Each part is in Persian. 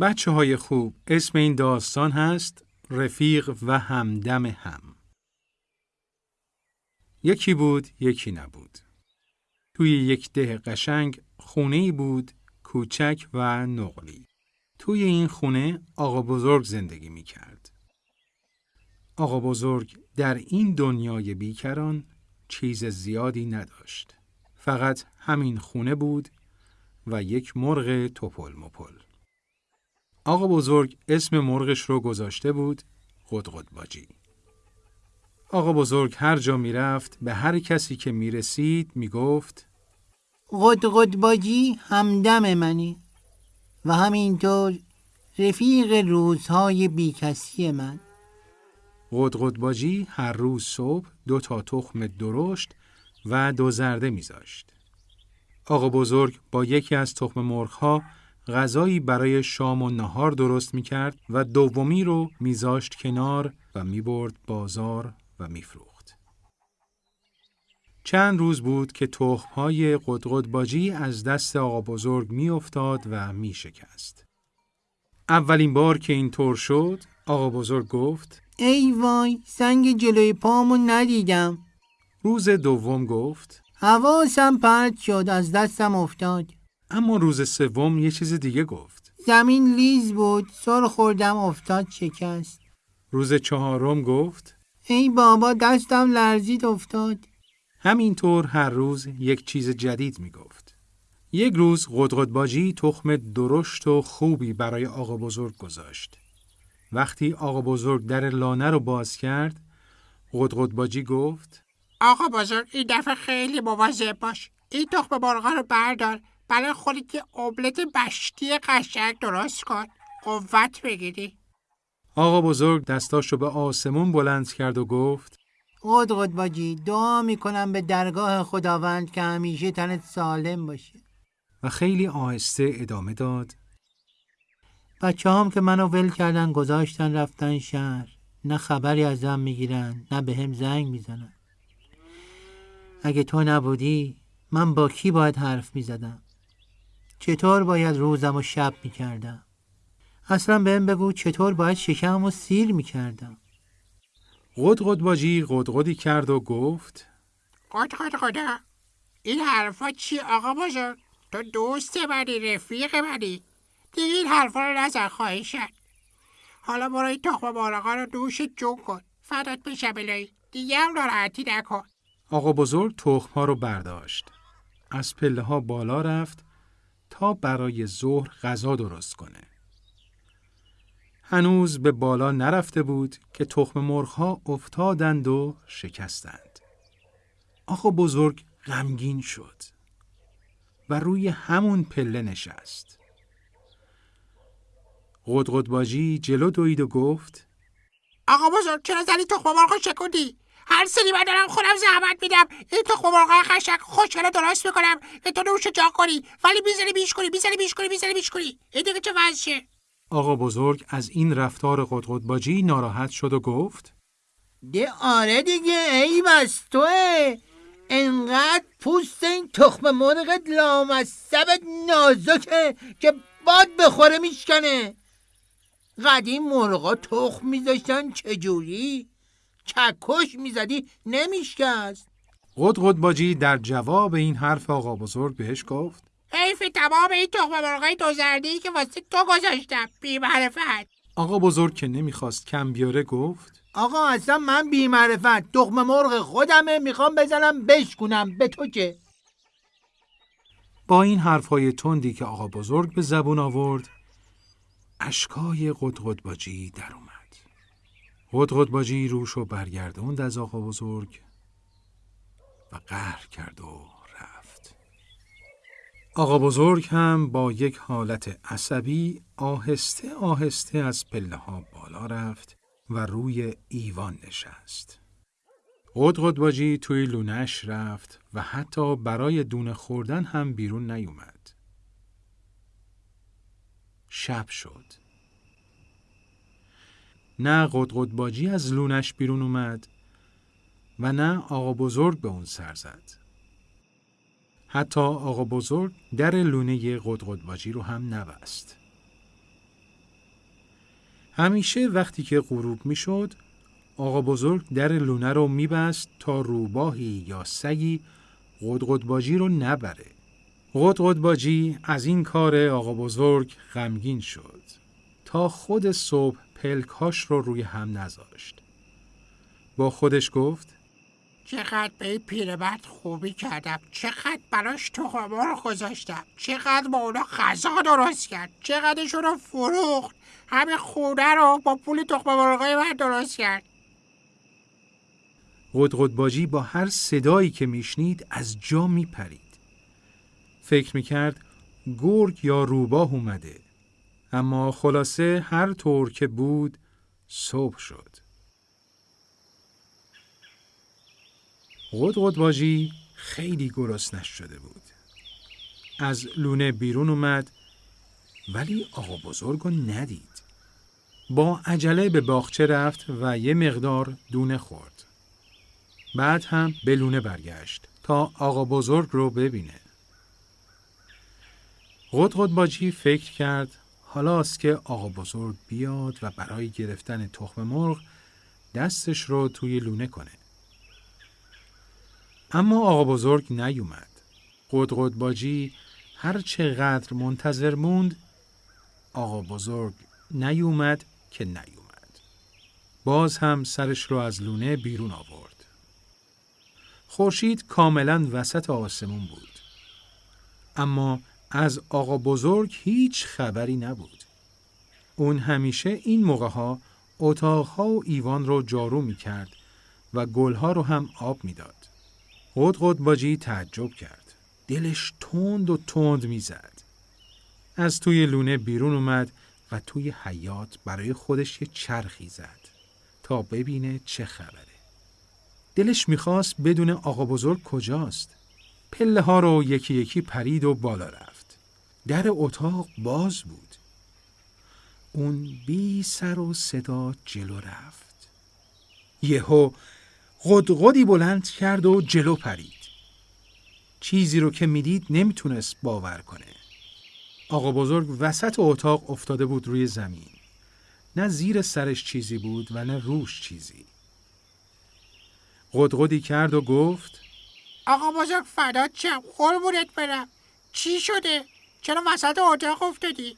بچه های خوب اسم این داستان هست رفیق و همدم هم یکی بود یکی نبود توی یک ده قشنگ خونه ای بود کوچک و نقلی توی این خونه آقا بزرگ زندگی می کرد. آقا بزرگ در این دنیای بیکران چیز زیادی نداشت. فقط همین خونه بود و یک مرغ توپل مپل. آقا بزرگ اسم مرغش رو گذاشته بود قدقد باجی. آقا بزرگ هر جا می رفت به هر کسی که می رسید می گفت قدقد باجی همدم منی و همینطور رفیق روزهای بیکسی من قدقد باجی هر روز صبح دو تا تخم درشت و دو زرده میذاشت. آقا بزرگ با یکی از تخم مرغها غذایی برای شام و نهار درست می کرد و دومی رو میذاشت کنار و می‌برد بازار و میفروخت. چند روز بود که تخمهای قدقد باجی از دست آقا بزرگ میافتاد و می شکست. اولین بار که این طور شد آقا بزرگ گفت ای وای سنگ جلوی پامو ندیدم روز دوم گفت حواسم پرت شد از دستم افتاد اما روز سوم یه چیز دیگه گفت زمین لیز بود سر خوردم افتاد شکست روز چهارم گفت ای بابا دستم لرزید افتاد همینطور هر روز یک چیز جدید می گفت. یک روز قدقدباجی تخم درشت و خوبی برای آقا بزرگ گذاشت. وقتی آقا بزرگ در لانه رو باز کرد، قدقدباجی گفت آقا بزرگ این دفعه خیلی مواظب باش. این تخم مرغا رو بردار برای خودت که املت بشتی قشنگ درست کن. قوت بگیری. آقا بزرگ دستاشو به آسمون بلند کرد و گفت قدقد باجی دعا می‌کنم به درگاه خداوند که همیشه تنت سالم باشه و خیلی آهسته ادامه داد بچه هم که منو ول کردن گذاشتن رفتن شهر نه خبری ازم می‌گیرن نه به هم زنگ می‌زنن اگه تو نبودی من با کی باید حرف می‌زدم چطور باید روزم و شب می‌کردم؟ اصلا بهم بگو چطور باید شکم و سیر می‌کردم. قدقدباجی قدقدی کرد و گفت قد قد قدا این حرفا چی آقا بزرگ تو دوست منی رفیق منی. دیگه این حرفا رو نزن خواهشن حالا برو این تخم مرغا رو دوش جون کن. فدات بشم الهی. دیگه هم ناراحتی نکن. آقا بزرگ تخم ها رو برداشت. از پله ها بالا رفت تا برای ظهر غذا درست کنه. هنوز به بالا نرفته بود که تخم مرغ ها افتادند و شکستند. آقا بزرگ غمگین شد و روی همون پله نشست. قدقدباجی جلو دوید و گفت آقا بزرگ چرا زنی تخم مرغ شکوندی هر سری من دارم خودم زحمت میدم. این تخم مرغ قشنگ خوشگل درست می‌کنم. که تو نوش جا کنی. ولی می‌زنی بیش کنی می‌زنی بیش کنی می‌زنی بیش کنی. این دیگه چه وضعشه؟ آقا بزرگ از این رفتار قدقدباجی ناراحت شد و گفت ده آره دیگه ای بس توه. انقدر پوست این تخم مرغت لامصبت نازکه که باد بخوره میشکنه. قدیم مرغا تخم میذاشتن چجوری؟ چکش می‌زدی نمیشکست. قدقدباجی در جواب این حرف آقا بزرگ بهش گفت. حیف تمام این تخم مرغای دو زردی که واسه تو گذاشتم بی معرفت آقا بزرگ که نمی‌خواست کم بیاره گفت. آقا اصلا من بی معرفت تخم مرغ خودمه می‌خوام بزنم بشکنم به تو چه با این حرفهای تندی که آقا بزرگ به زبون آورد اشکای قدقدباجی در اومد. قدقدباجی روش و برگردوند از آقا بزرگ و قهر کرد و رفت آقا بزرگ هم با یک حالت عصبی آهسته آهسته از پله ها بالا رفت و روی ایوان نشست قدقدباجی توی لونش رفت و حتی برای دونه خوردن هم بیرون نیومد. شب شد. نه قدقدباجی از لونش بیرون اومد و نه آقا بزرگ به اون سر زد. حتی آقا بزرگ در لونه قدقدباجی رو هم نبست. همیشه وقتی که غروب می‌شد آقا بزرگ در لونه رو میبست تا روباهی یا سگی قدقدباجی رو نبره. قدقدباجی از این کار آقا بزرگ غمگین شد تا خود صبح پلکاش رو روی هم نذاشت. با خودش گفت چقدر به این پیرمرد خوبی کردم چقدر براش رو گذاشتم چقدر با اونا غذا درست کرد چقدرشون رو فروخت همه خونه رو با پول تخم مرغای من درست کرد قدقدباجی با هر صدایی که میشنید از جا میپرید. فکر می‌کرد گرگ یا روباه اومده. اما خلاصه هر طور که بود صبح شد. قدقدباجی خیلی گرسنش شده بود. از لونه بیرون اومد ولی آقا بزرگ ندید. با عجله به باغچه رفت و یه مقدار دونه خورد. بعد هم به لونه برگشت تا آقا بزرگ رو ببینه. قدقدباجی فکر کرد حالاست که آقا بزرگ بیاد و برای گرفتن تخم مرغ دستش رو توی لونه کنه. اما آقا بزرگ نیومد. قدقدباجی هر چقدر منتظر موند آقا بزرگ نیومد که نیومد. باز هم سرش رو از لونه بیرون آورد. خورشید کاملا وسط آسمون بود. اما از آقا بزرگ هیچ خبری نبود. اون همیشه این موقع ها اتاقها و ایوان رو جارو می کرد و گلها رو هم آب می‌داد. قد باجی تعجب کرد. دلش تند و تند می‌زد. از توی لونه بیرون اومد و توی حیات برای خودش یه چرخی زد تا ببینه چه خبره. دلش می‌خواست بدون آقا بزرگ کجاست. پله ها رو یکی یکی پرید و بالا رفت. در اتاق باز بود. اون بی سر و صدا جلو رفت. یهو قدقدی بلند کرد و جلو پرید. چیزی رو که می‌دید نمی‌تونست باور کنه. آقا بزرگ وسط اتاق افتاده بود روی زمین. نه زیر سرش چیزی بود و نه روش چیزی. قدقدی کرد و گفت آقا بزرگ فدات چم قربونت برم چی شده؟ چرا وسط اتاق افتادی؟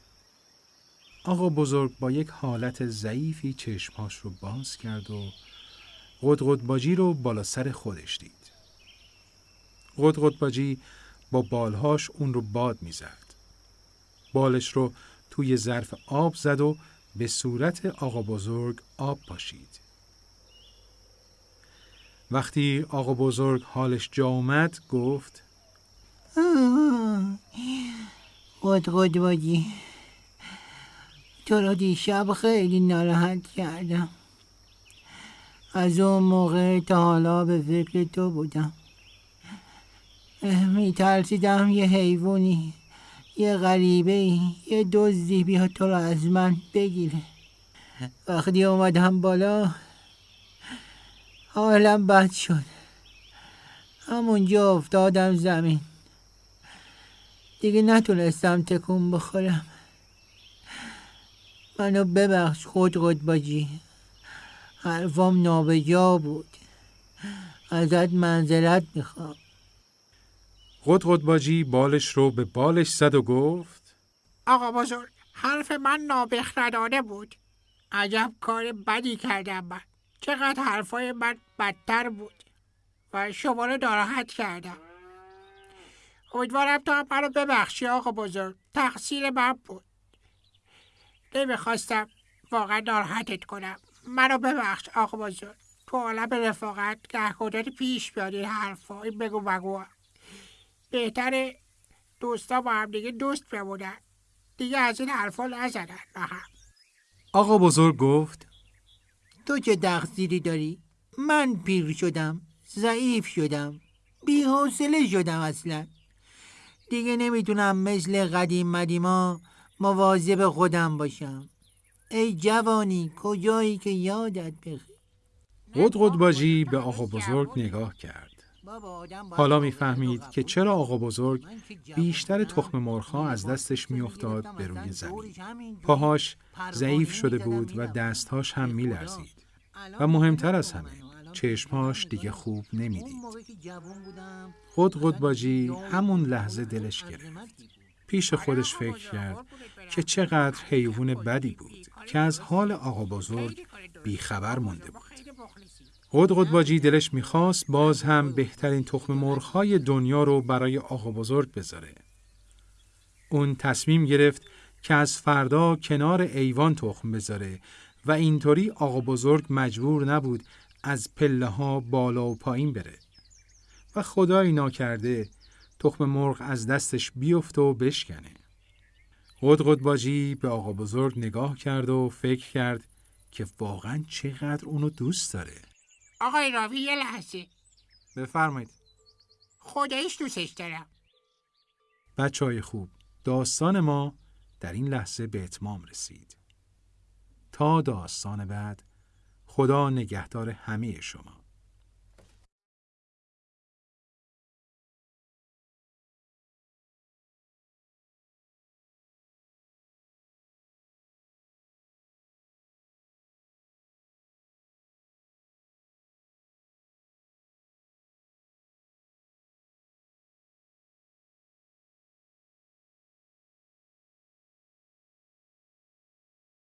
آقا بزرگ با یک حالت ضعیفی چشمهاش رو باز کرد و قدقدباجی رو بالا سر خودش دید. قدقدباجی با بالهاش اون رو باد می‌زد. بالش رو توی ظرف آب زد و به صورت آقا بزرگ آب پاشید. وقتی آقا بزرگ حالش جا اومد گفت قدقدباجی تو را دیشب خیلی ناراحت کردم. از اون موقع تا حالا به فکر تو بودم. میترسیدم یه حیوانی یه غریبه یه دزدی بیا تو رو از من بگیره. وقتی اومدم بالا حالم بد شد. همونجا افتادم زمین. دیگه نتونستم تکون بخورم. منو ببخش خود قدباجی. حرفام نابجا بود. ازت منظرت می‌خوام. قدقدباجی بالش رو به بالش زد و گفت آقا بزرگ حرف من نابخردانه بود. عجب کار بدی کردم من. چقدر حرفای من بدتر بود. و شما رو ناراحت کردم. امیدوارم تو هم منو ببخشی آقا بزرگ. تقصیر من بود. نمی‌خواستم. واقعا ناراحتت کنم. منو ببخش آقا بزرگ. تو عالم رفاقت گهگداری پیش بیاد این حرفا. این بگو بگو. بهتره دوستا با هم دیگه دوست بمونن. دیگه از این حرفا نزنن هم. آقا بزرگ گفت تو چه تقصیری داری؟ من پیر شدم ضعیف شدم بی حوصله شدم اصلا. دیگه نمی‌تونم مثل قدیم مدیما مواظب خودم باشم. ای جوانی کجایی که یادت بخیر؟ قدقد باجی به آقا بزرگ نگاه کرد. حالا می‌فهمید که چرا آقا بزرگ بیشتر تخم مرغها از دستش میافتاد به روی زمین. پاهاش ضعیف شده بود و دستهاش هم میلرزید. و مهمتر از همه چشمهاش دیگه خوب نمی‌دید. خود قدباجی همون لحظه دلش گرفت. پیش خودش فکر کرد که چقدر حیوان بدی بود که از حال آقا بزرگ بیخبر مونده بود. قد باجی دلش می‌خواست باز هم بهترین تخم مرغهای دنیا رو برای آقا بزرگ بذاره. اون تصمیم گرفت که از فردا کنار ایوان تخم بذاره و اینطوری آقا بزرگ مجبور نبود از پله ها بالا و پایین بره. و خدایی ناکرده تخم مرغ از دستش بیفته و بشکنه. قد باجی به آقا بزرگ نگاه کرد و فکر کرد که واقعا چقدر اونو دوست داره. آقای راوی یه لحظه بفرمایید خدایش دوستش دارم بچه های خوب داستان ما در این لحظه به اتمام رسید تا داستان بعد خدا نگهدار همه شما.